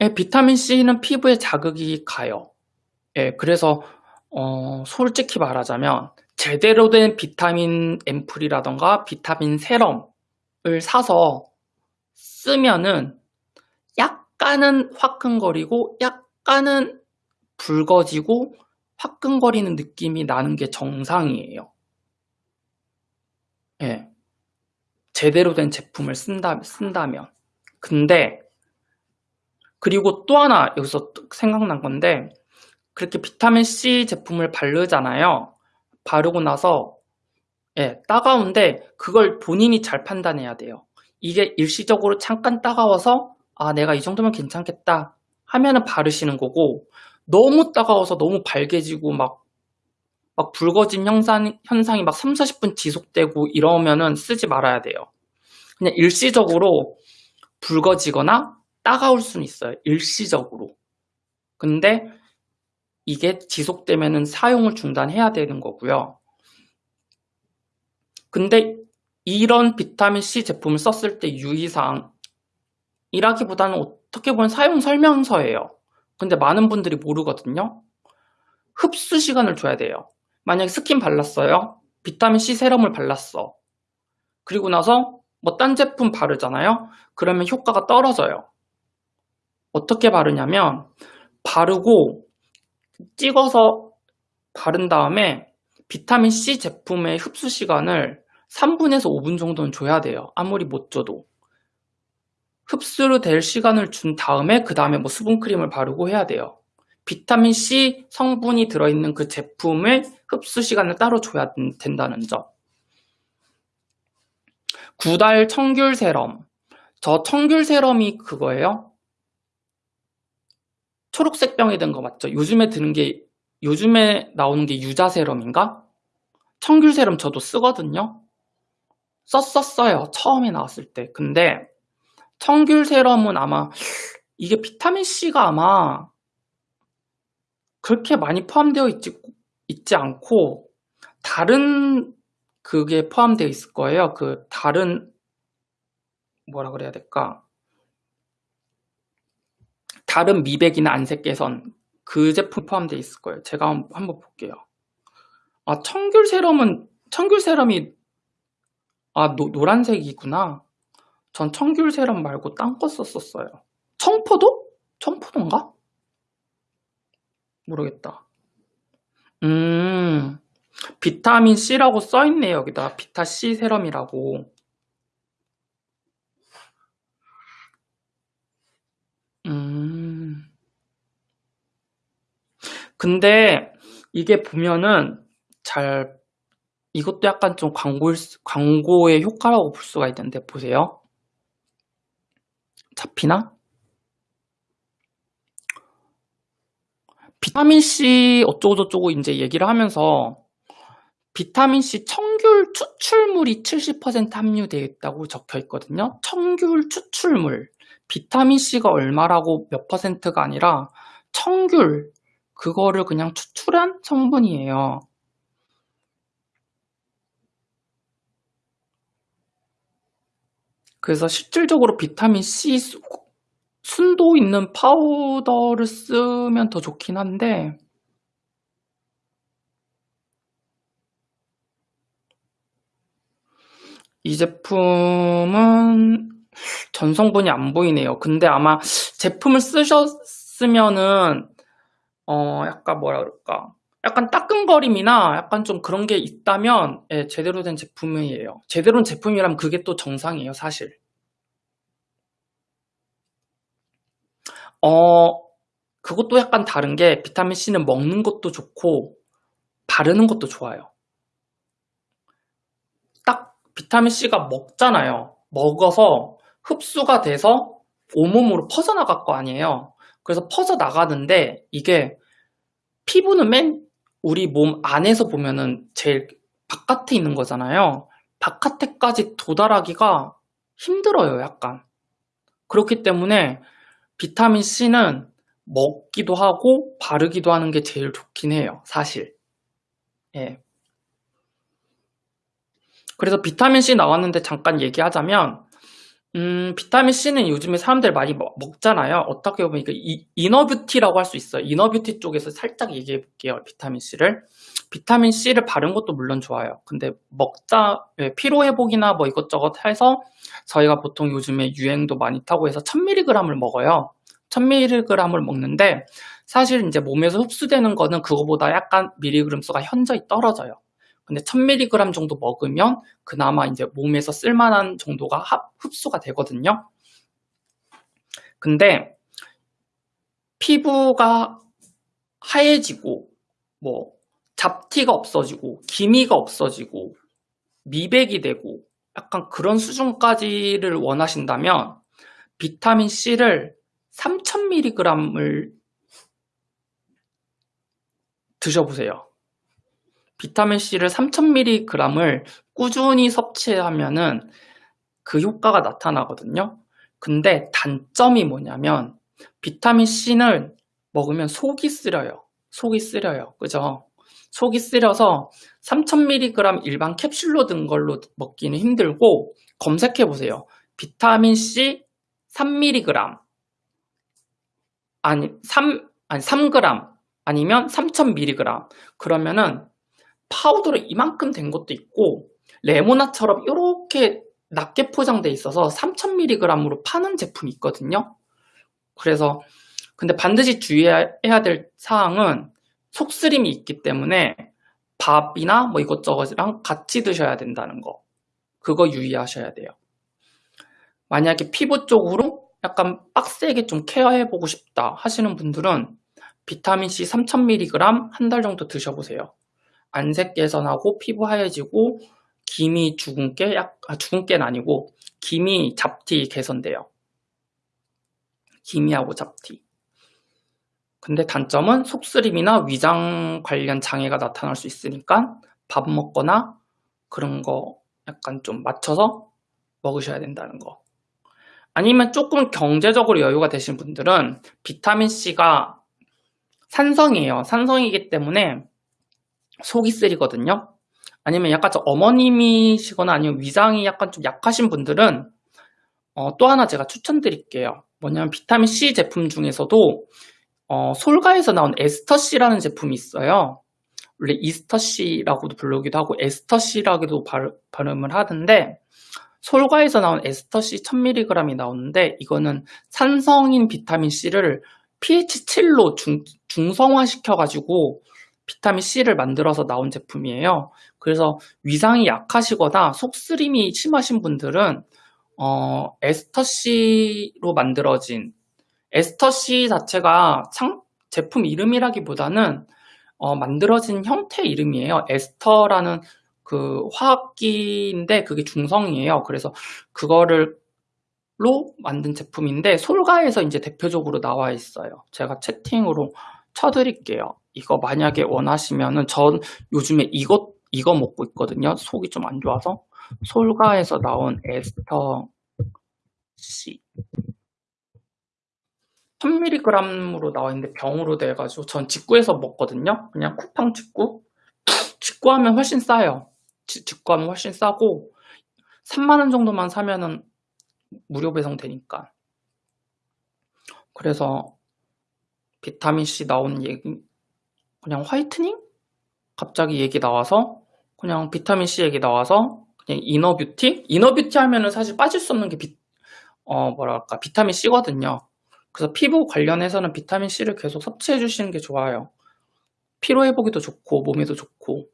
예, 비타민 C는 피부에 자극이 가요. 예, 그래서 어, 솔직히 말하자면 제대로 된 비타민 앰플이라던가 비타민 세럼을 사서 쓰면은 약간은 화끈거리고 약간은 붉어지고 화끈거리는 느낌이 나는 게 정상이에요. 예. 제대로 된 제품을 쓴다, 쓴다면. 근데, 그리고 또 하나 여기서 생각난 건데, 그렇게 비타민C 제품을 바르잖아요. 바르고 나서, 예, 따가운데, 그걸 본인이 잘 판단해야 돼요. 이게 일시적으로 잠깐 따가워서, 아, 내가 이 정도면 괜찮겠다 하면은 바르시는 거고, 너무 따가워서 너무 발개지고 막, 막 붉어진 현상, 현상이 막 3, 40분 지속되고 이러면은 쓰지 말아야 돼요. 그냥 일시적으로 붉어지거나 따가울 수는 있어요. 일시적으로. 근데 이게 지속되면은 사용을 중단해야 되는 거고요. 근데 이런 비타민C 제품을 썼을 때 유의사항 이라기보다는 어떻게 보면 사용 설명서예요. 근데 많은 분들이 모르거든요. 흡수 시간을 줘야 돼요. 만약에 스킨 발랐어요. 비타민C serum을 발랐어. 그리고 나서 뭐 딴 제품 바르잖아요. 그러면 효과가 떨어져요. 어떻게 바르냐면 바르고 찍어서 바른 다음에 비타민C 제품의 흡수 시간을 3분에서 5분 정도는 줘야 돼요. 아무리 못 줘도. 흡수로 될 시간을 준 다음에 그 다음에 뭐 수분크림을 바르고 해야 돼요. 비타민C 성분이 들어있는 그 제품을 흡수 시간을 따로 줘야 된다는 점. 구달 청귤 세럼. 저 청귤 세럼이 그거예요? 초록색 병에 든거 맞죠? 요즘에 드는 게, 요즘에 나오는 게 유자 세럼인가? 청귤 세럼 저도 쓰거든요? 썼었어요. 처음에 나왔을 때. 근데 청귤 세럼은 아마 이게 비타민C가 아마 그렇게 많이 포함되어 있지, 있지 않고 다른 그게 포함되어 있을 거예요. 그 다른 뭐라 그래야 될까? 다른 미백이나 안색 개선 그 제품 포함되어 있을 거예요. 제가 한번 볼게요. 아 청귤 세럼은 청귤 세럼이 아 노, 노란색이구나. 전 청귤 세럼 말고 딴 거 썼었어요. 청포도? 청포도인가? 모르겠다. 음, 비타민 C라고 써있네, 여기다. 비타 C 세럼이라고. 근데 이게 보면은 잘, 이것도 약간 좀 광고, 광고의 효과라고 볼 수가 있는데, 보세요. 잡히나? 비타민C 어쩌고저쩌고 이제 얘기를 하면서 비타민C 청귤 추출물이 70% 함유되어 있다고 적혀 있거든요. 청귤 추출물. 비타민C가 얼마라고 몇 퍼센트가 아니라 청귤. 그거를 그냥 추출한 성분이에요. 그래서 실질적으로 비타민 C 순도 있는 파우더를 쓰면 더 좋긴 한데 이 제품은 전성분이 안 보이네요. 근데 아마 제품을 쓰셨으면은 어 약간 뭐라 그럴까 약간 따끔거림이나 약간 좀 그런 게 있다면 예, 제대로 된 제품이에요. 제대로 된 제품이라면 그게 또 정상이에요, 사실. 어, 그것도 약간 다른 게 비타민C는 먹는 것도 좋고 바르는 것도 좋아요. 딱 비타민C가 먹잖아요. 먹어서 흡수가 돼서 온몸으로 퍼져나갈 거 아니에요. 그래서 퍼져 나가는데 이게 피부는 맨 우리 몸 안에서 보면은 제일 바깥에 있는 거잖아요. 바깥에까지 도달하기가 힘들어요, 약간. 그렇기 때문에 비타민 C는 먹기도 하고 바르기도 하는 게 제일 좋긴 해요, 사실. 예. 그래서 비타민 C 나왔는데 잠깐 얘기하자면, 음, 비타민 C는 요즘에 사람들 많이 먹, 잖아요 어떻게 보면 이거 inner beauty라고 할 수 있어요. inner beauty 쪽에서 살짝 얘기해 볼게요. 비타민 C를. 비타민 C를 바른 것도 물론 좋아요. 근데 먹자 예, 피로 회복이나 뭐 이것저것 해서 저희가 보통 요즘에 유행도 많이 타고 해서 1000mg을 먹어요. 1000mg을 먹는데 사실 이제 몸에서 흡수되는 거는 그거보다 약간 미리그램 수가 현저히 떨어져요. 근데 1000mg 정도 먹으면 그나마 이제 몸에서 쓸만한 정도가 흡수가 되거든요. 근데 피부가 하얘지고 뭐 잡티가 없어지고 기미가 없어지고 미백이 되고 약간 그런 수준까지를 원하신다면 비타민 C를 3000mg을 드셔보세요. 비타민 C를 3000mg을 꾸준히 섭취하면은 그 효과가 나타나거든요. 근데 단점이 뭐냐면 비타민 C는 먹으면 속이 쓰려요. 속이 쓰려요. 그죠? 속이 쓰려서 3000mg 일반 캡슐로 든 걸로 먹기는 힘들고 검색해 보세요. 비타민 C 3mg 아니 3 아니 3g 아니면 3000mg 그러면은 파우더로 이만큼 된 것도 있고 레모나처럼 이렇게 낮게 포장돼 있어서 3000mg으로 파는 제품이 있거든요. 그래서 근데 반드시 주의해야 될 사항은 속쓰림이 있기 때문에 밥이나 뭐 이것저것이랑 같이 드셔야 된다는 거 그거 유의하셔야 돼요. 만약에 피부 쪽으로 약간 빡세게 좀 케어해보고 싶다 하시는 분들은 비타민C 3000mg 한 달 정도 드셔보세요. 안색 개선하고 피부 하얘지고 기미 주근깨, 약, 아, 주근깨는 아니고 기미 잡티 개선돼요. 기미하고 잡티. 근데 단점은 속쓰림이나 위장 관련 장애가 나타날 수 있으니까 밥 먹거나 그런 거 약간 좀 맞춰서 먹으셔야 된다는 거. 아니면 조금 경제적으로 여유가 되신 분들은 비타민C가 산성이에요. 산성이기 때문에 속이 쓰리거든요. 아니면 약간 좀 어머님이시거나 아니면 위장이 약간 좀 약하신 분들은 어, 또 하나 제가 추천드릴게요. 뭐냐면 비타민C 제품 중에서도 어, 솔가에서 나온 에스터C라는 제품이 있어요. 원래 이스터C라고도 부르기도 하고 에스터C라고도 발음을 하던데 솔가에서 나온 에스터C 1000mg이 나오는데 이거는 산성인 비타민C를 pH 7로 중, 중성화 시켜가지고 비타민C를 만들어서 나온 제품이에요. 그래서 위장이 약하시거나 속쓰림이 심하신 분들은 어, 에스터C로 만들어진 에스터C 자체가 창, 제품 이름이라기보다는 어, 만들어진 형태 이름이에요. 에스터라는 그 화학기인데 그게 중성이에요. 그래서 그거를 로 만든 제품인데 솔가에서 이제 대표적으로 나와 있어요. 제가 채팅으로 쳐드릴게요. 이거 만약에 원하시면은 전 요즘에 이거 이거 먹고 있거든요. 속이 좀 안 좋아서 솔가에서 나온 에스터 C 1000mg으로 나와 있는데 병으로 돼가지고 전 직구에서 먹거든요. 그냥 쿠팡 직구. 직구하면 훨씬 싸요. 지, 직구하면 훨씬 싸고 3만 원 정도만 사면은 무료 배송 되니까. 그래서 비타민C 나온 얘기 그냥 whitening? 갑자기 얘기 나와서 그냥 비타민C 얘기 나와서 그냥 inner beauty? inner beauty 하면은 사실 빠질 수 없는 게 비, 어, 뭐랄까 비타민C거든요. 그래서 피부 관련해서는 비타민C를 계속 섭취해 주시는 게 좋아요. 피로 회복에도 좋고 몸에도 좋고